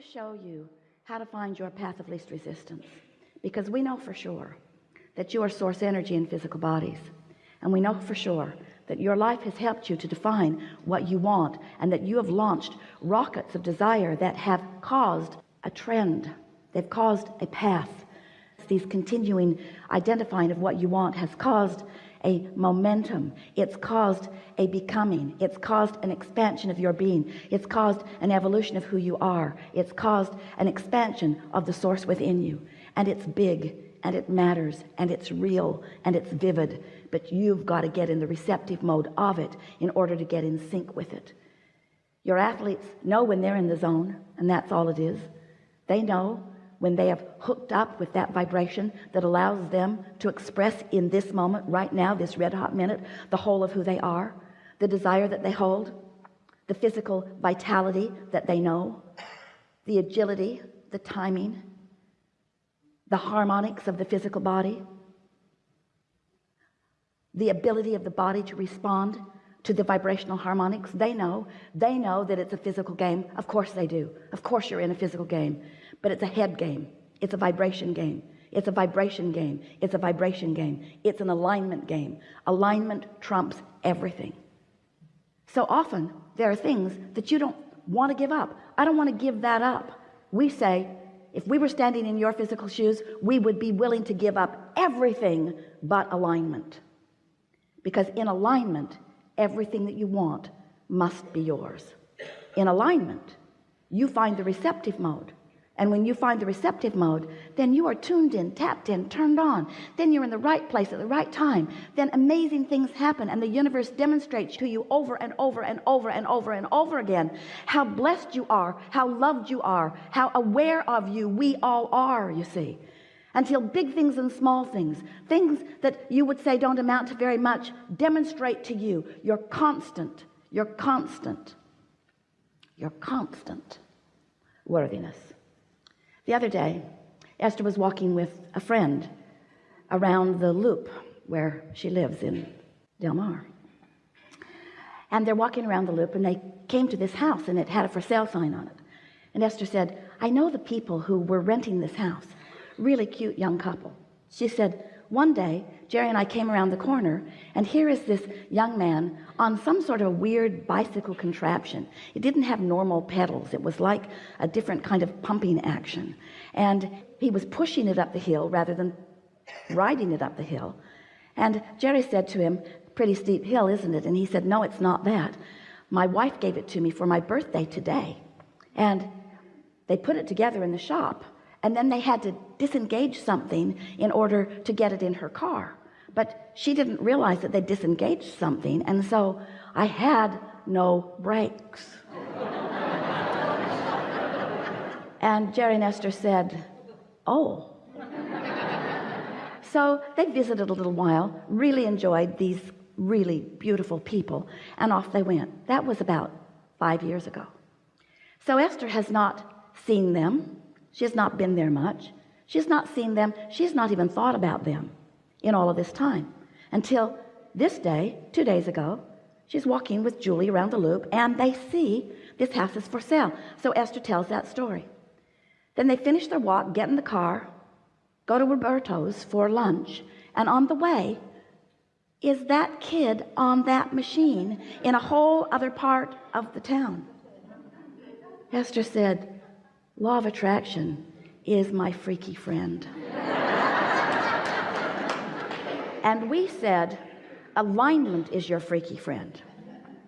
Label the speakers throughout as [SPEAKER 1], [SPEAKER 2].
[SPEAKER 1] to show you how to find your path of least resistance because we know for sure that you are source energy in physical bodies. And we know for sure that your life has helped you to define what you want and that you have launched rockets of desire that have caused a trend. They've caused a path. These continuing identifying of what you want has caused a momentum. It's caused a becoming. It's caused an expansion of your being. It's caused an evolution of who you are. It's caused an expansion of the source within you. And it's big and it matters and it's real and it's vivid. But you've got to get in the receptive mode of it in order to get in sync with it. Your athletes know when they're in the zone and that's all it is. They know when they have hooked up with that vibration that allows them to express in this moment right now this red hot minute the whole of who they are the desire that they hold the physical vitality that they know the agility the timing the harmonics of the physical body the ability of the body to respond to the vibrational harmonics. They know. They know that it's a physical game. Of course they do. Of course you're in a physical game. But it's a head game. It's a vibration game. It's a vibration game. It's a vibration game. It's an alignment game. Alignment trumps everything. So often there are things that you don't want to give up. I don't want to give that up. We say if we were standing in your physical shoes we would be willing to give up everything but alignment. Because in alignment everything that you want must be yours. In alignment you find the receptive mode. And when you find the receptive mode then you are tuned in tapped in turned on. Then you're in the right place at the right time. Then amazing things happen and the universe demonstrates to you over and over and over and over and over again how blessed you are how loved you are how aware of you we all are you see until big things and small things. Things that you would say don't amount to very much demonstrate to you your constant your constant your constant worthiness. The other day Esther was walking with a friend around the loop where she lives in Del Mar. And they're walking around the loop and they came to this house and it had a for sale sign on it. And Esther said I know the people who were renting this house really cute young couple. She said one day Jerry and I came around the corner and here is this young man on some sort of weird bicycle contraption. It didn't have normal pedals. It was like a different kind of pumping action. And he was pushing it up the hill rather than riding it up the hill. And Jerry said to him pretty steep hill isn't it and he said no it's not that. My wife gave it to me for my birthday today and they put it together in the shop and then they had to disengage something in order to get it in her car. But she didn't realize that they disengaged something and so I had no brakes. And Jerry and Esther said oh. So they visited a little while really enjoyed these really beautiful people and off they went. That was about five years ago. So Esther has not seen them she has not been there much. She has not seen them. She has not even thought about them in all of this time. Until this day two days ago she's walking with Julie around the loop and they see this house is for sale. So Esther tells that story. Then they finish their walk get in the car go to Roberto's for lunch and on the way is that kid on that machine in a whole other part of the town. Esther said law of attraction is my freaky friend. And we said alignment is your freaky friend.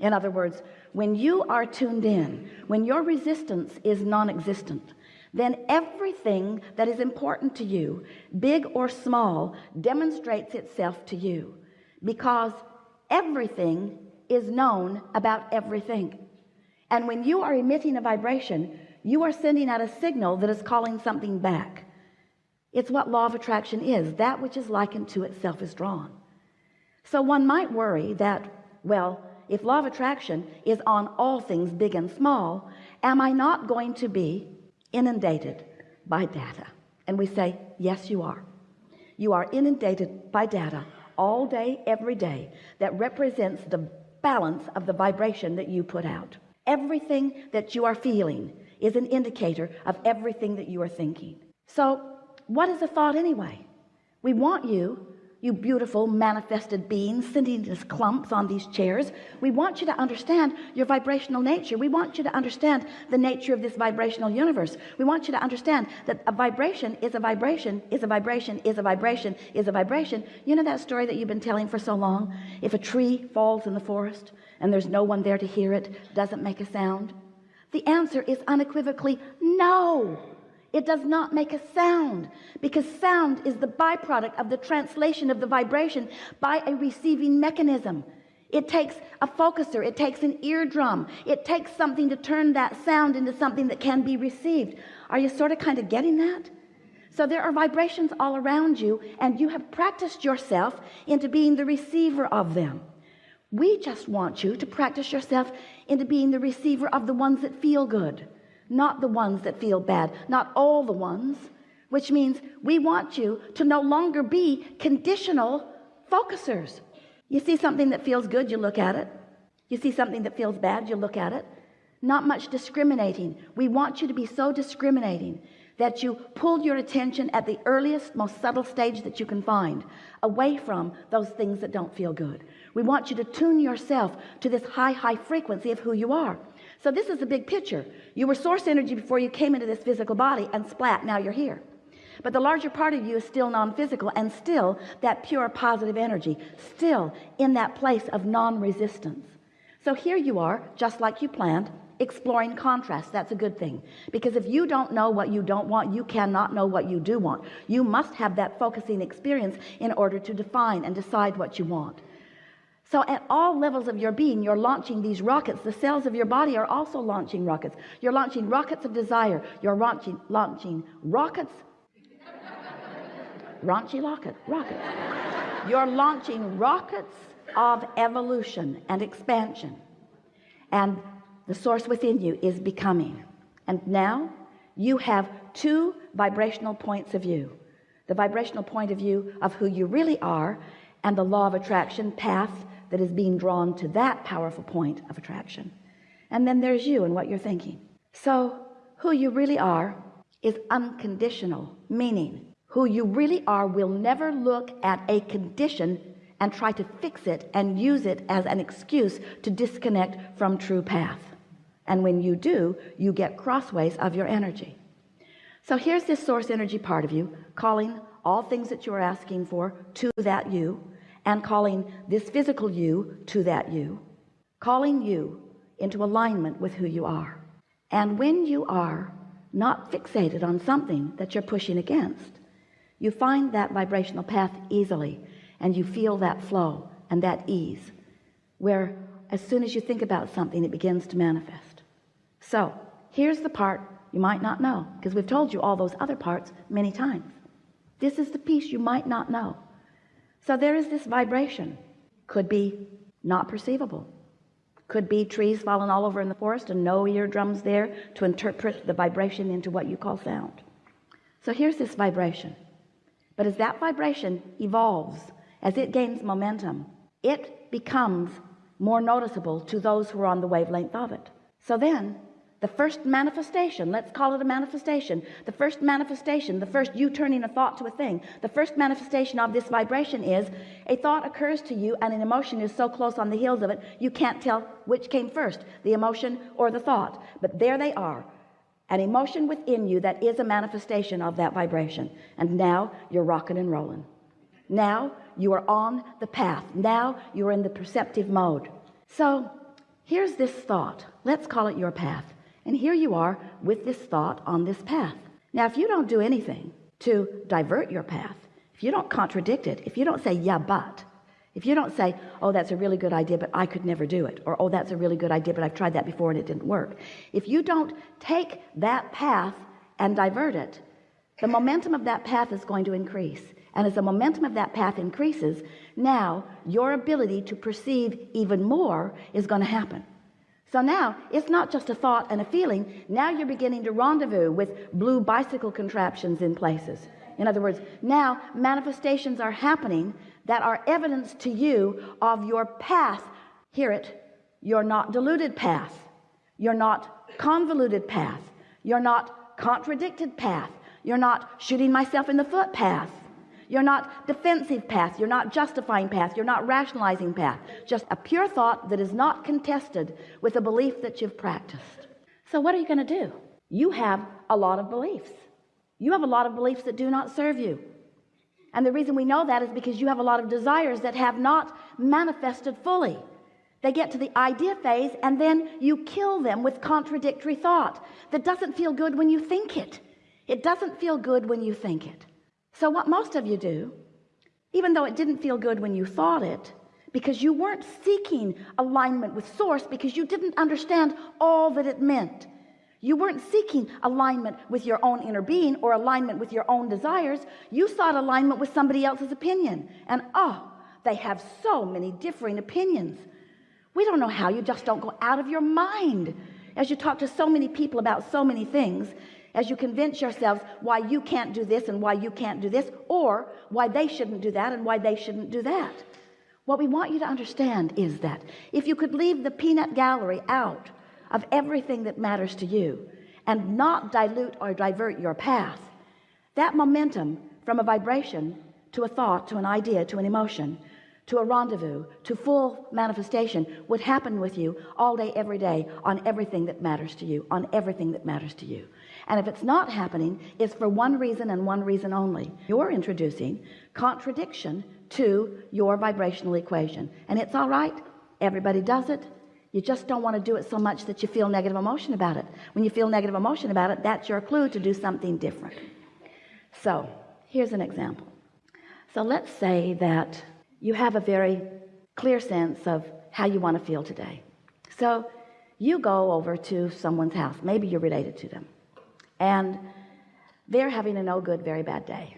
[SPEAKER 1] In other words when you are tuned in when your resistance is non-existent then everything that is important to you big or small demonstrates itself to you because everything is known about everything. And when you are emitting a vibration you are sending out a signal that is calling something back. It's what law of attraction is. That which is likened to itself is drawn. So one might worry that well if law of attraction is on all things big and small am I not going to be inundated by data? And we say yes you are. You are inundated by data all day every day that represents the balance of the vibration that you put out. Everything that you are feeling is an indicator of everything that you are thinking. So what is a thought anyway? We want you you beautiful manifested beings sitting as clumps on these chairs. We want you to understand your vibrational nature. We want you to understand the nature of this vibrational universe. We want you to understand that a vibration is a vibration is a vibration is a vibration is a vibration. You know that story that you've been telling for so long? If a tree falls in the forest and there's no one there to hear it doesn't make a sound the answer is unequivocally no. It does not make a sound because sound is the byproduct of the translation of the vibration by a receiving mechanism. It takes a focuser it takes an eardrum it takes something to turn that sound into something that can be received. Are you sort of kind of getting that? So there are vibrations all around you and you have practiced yourself into being the receiver of them we just want you to practice yourself into being the receiver of the ones that feel good not the ones that feel bad not all the ones which means we want you to no longer be conditional focusers. You see something that feels good you look at it. You see something that feels bad you look at it. Not much discriminating. We want you to be so discriminating that you pull your attention at the earliest most subtle stage that you can find away from those things that don't feel good. We want you to tune yourself to this high high frequency of who you are. So this is the big picture. You were source energy before you came into this physical body and splat now you're here. But the larger part of you is still non-physical and still that pure positive energy still in that place of non-resistance. So here you are just like you planned exploring contrast. That's a good thing. Because if you don't know what you don't want you cannot know what you do want. You must have that focusing experience in order to define and decide what you want. So at all levels of your being you're launching these rockets. The cells of your body are also launching rockets. You're launching rockets of desire. You're launching launching rockets. Raunchy rocket. Rockets you're launching rockets of evolution and expansion. And the source within you is becoming. And now you have two vibrational points of view. The vibrational point of view of who you really are and the law of attraction path that is being drawn to that powerful point of attraction. And then there's you and what you're thinking. So who you really are is unconditional meaning who you really are will never look at a condition and try to fix it and use it as an excuse to disconnect from true path and when you do you get crossways of your energy. So here's this source energy part of you calling all things that you are asking for to that you and calling this physical you to that you calling you into alignment with who you are. And when you are not fixated on something that you're pushing against you find that vibrational path easily and you feel that flow and that ease where as soon as you think about something it begins to manifest so here's the part you might not know because we've told you all those other parts many times. This is the piece you might not know. So there is this vibration. Could be not perceivable. Could be trees falling all over in the forest and no eardrums there to interpret the vibration into what you call sound. So here's this vibration. But as that vibration evolves as it gains momentum it becomes more noticeable to those who are on the wavelength of it. So then the first manifestation let's call it a manifestation the first manifestation the first you turning a thought to a thing the first manifestation of this vibration is a thought occurs to you and an emotion is so close on the heels of it you can't tell which came first the emotion or the thought. But there they are an emotion within you that is a manifestation of that vibration. And now you're rocking and rolling. Now you are on the path. Now you're in the perceptive mode. So here's this thought. Let's call it your path and here you are with this thought on this path. Now if you don't do anything to divert your path if you don't contradict it if you don't say yeah but if you don't say oh that's a really good idea but I could never do it or oh that's a really good idea but I've tried that before and it didn't work if you don't take that path and divert it the momentum of that path is going to increase. And as the momentum of that path increases now your ability to perceive even more is going to happen so now it's not just a thought and a feeling. Now you're beginning to rendezvous with blue bicycle contraptions in places. In other words now manifestations are happening that are evidence to you of your path hear it. You're not diluted path you're not convoluted path you're not contradicted path you're not shooting myself in the foot path you're not defensive path. You're not justifying path. You're not rationalizing path. Just a pure thought that is not contested with a belief that you've practiced. So what are you going to do? You have a lot of beliefs. You have a lot of beliefs that do not serve you. And the reason we know that is because you have a lot of desires that have not manifested fully. They get to the idea phase and then you kill them with contradictory thought that doesn't feel good when you think it. It doesn't feel good when you think it so what most of you do even though it didn't feel good when you thought it because you weren't seeking alignment with source because you didn't understand all that it meant. You weren't seeking alignment with your own inner being or alignment with your own desires. You sought alignment with somebody else's opinion. And oh they have so many differing opinions. We don't know how. You just don't go out of your mind. As you talk to so many people about so many things as you convince yourselves why you can't do this and why you can't do this or why they shouldn't do that and why they shouldn't do that. What we want you to understand is that if you could leave the peanut gallery out of everything that matters to you and not dilute or divert your path that momentum from a vibration to a thought to an idea to an emotion to a rendezvous to full manifestation would happen with you all day every day on everything that matters to you on everything that matters to you. And if it's not happening it's for one reason and one reason only. You're introducing contradiction to your vibrational equation. And it's all right. Everybody does it. You just don't want to do it so much that you feel negative emotion about it. When you feel negative emotion about it that's your clue to do something different. So here's an example. So let's say that you have a very clear sense of how you want to feel today. So you go over to someone's house maybe you're related to them and they're having a no good very bad day.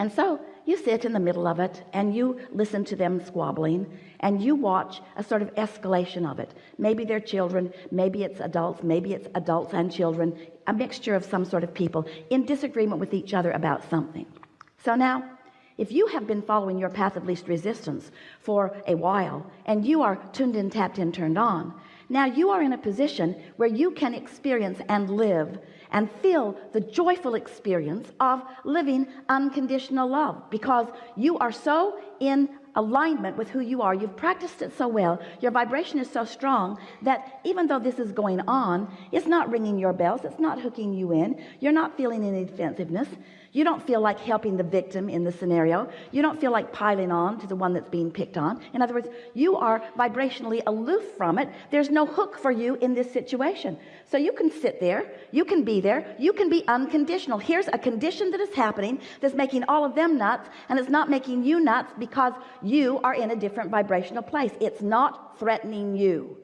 [SPEAKER 1] And so you sit in the middle of it and you listen to them squabbling and you watch a sort of escalation of it. Maybe they're children maybe it's adults maybe it's adults and children a mixture of some sort of people in disagreement with each other about something. So now if you have been following your path of least resistance for a while and you are tuned in tapped in turned on now you are in a position where you can experience and live and feel the joyful experience of living unconditional love because you are so in alignment with who you are. You've practiced it so well. Your vibration is so strong that even though this is going on it's not ringing your bells. It's not hooking you in. You're not feeling any defensiveness you don't feel like helping the victim in the scenario. You don't feel like piling on to the one that's being picked on. In other words you are vibrationally aloof from it. There's no hook for you in this situation. So you can sit there. You can be there. You can be unconditional. Here's a condition that is happening that's making all of them nuts and it's not making you nuts because you are in a different vibrational place. It's not threatening you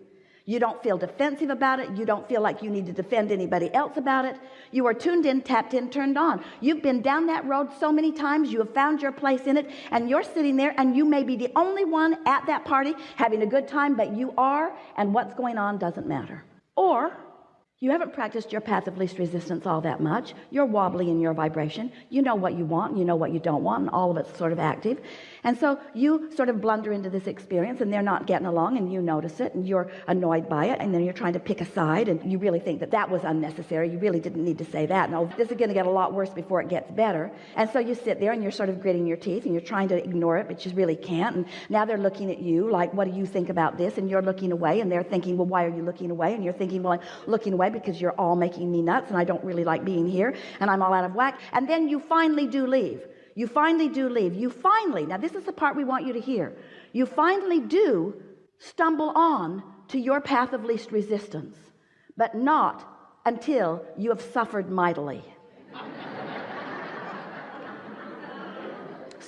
[SPEAKER 1] you don't feel defensive about it. You don't feel like you need to defend anybody else about it. You are tuned in tapped in turned on. You've been down that road so many times you have found your place in it and you're sitting there and you may be the only one at that party having a good time but you are and what's going on doesn't matter. Or you haven't practiced your path of least resistance all that much. You're wobbly in your vibration. You know what you want you know what you don't want and all of it's sort of active. And so you sort of blunder into this experience and they're not getting along and you notice it and you're annoyed by it and then you're trying to pick a side and you really think that that was unnecessary. You really didn't need to say that. No this is going to get a lot worse before it gets better. And so you sit there and you're sort of gritting your teeth and you're trying to ignore it but you really can't. And now they're looking at you like what do you think about this? And you're looking away and they're thinking well why are you looking away? And you're thinking well I'm looking away because you're all making me nuts and I don't really like being here and I'm all out of whack. And then you finally do leave. You finally do leave. You finally now this is the part we want you to hear. You finally do stumble on to your path of least resistance but not until you have suffered mightily.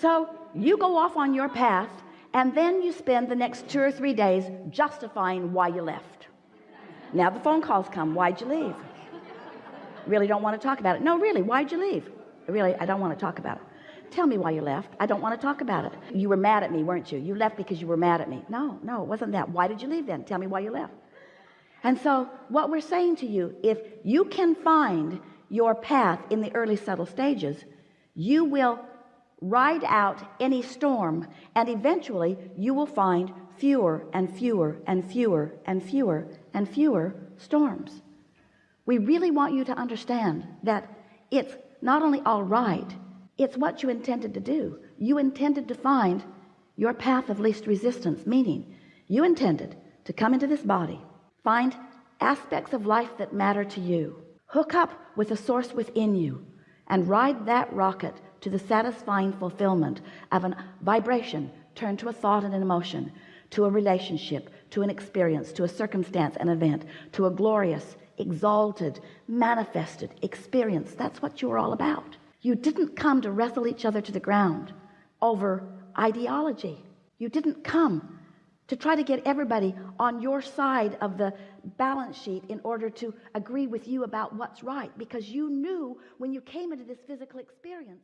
[SPEAKER 1] So you go off on your path and then you spend the next two or three days justifying why you left now the phone calls come. Why'd you leave? Really don't want to talk about it. No really why'd you leave? Really I don't want to talk about it. Tell me why you left. I don't want to talk about it. You were mad at me weren't you? You left because you were mad at me. No no it wasn't that. Why did you leave then? Tell me why you left. And so what we're saying to you if you can find your path in the early subtle stages you will ride out any storm and eventually you will find fewer and fewer and fewer and fewer and fewer storms. We really want you to understand that it's not only all right it's what you intended to do. You intended to find your path of least resistance meaning you intended to come into this body find aspects of life that matter to you hook up with the source within you and ride that rocket to the satisfying fulfillment of a vibration turned to a thought and an emotion to a relationship to an experience to a circumstance an event to a glorious exalted manifested experience. That's what you're all about. You didn't come to wrestle each other to the ground over ideology. You didn't come to try to get everybody on your side of the balance sheet in order to agree with you about what's right because you knew when you came into this physical experience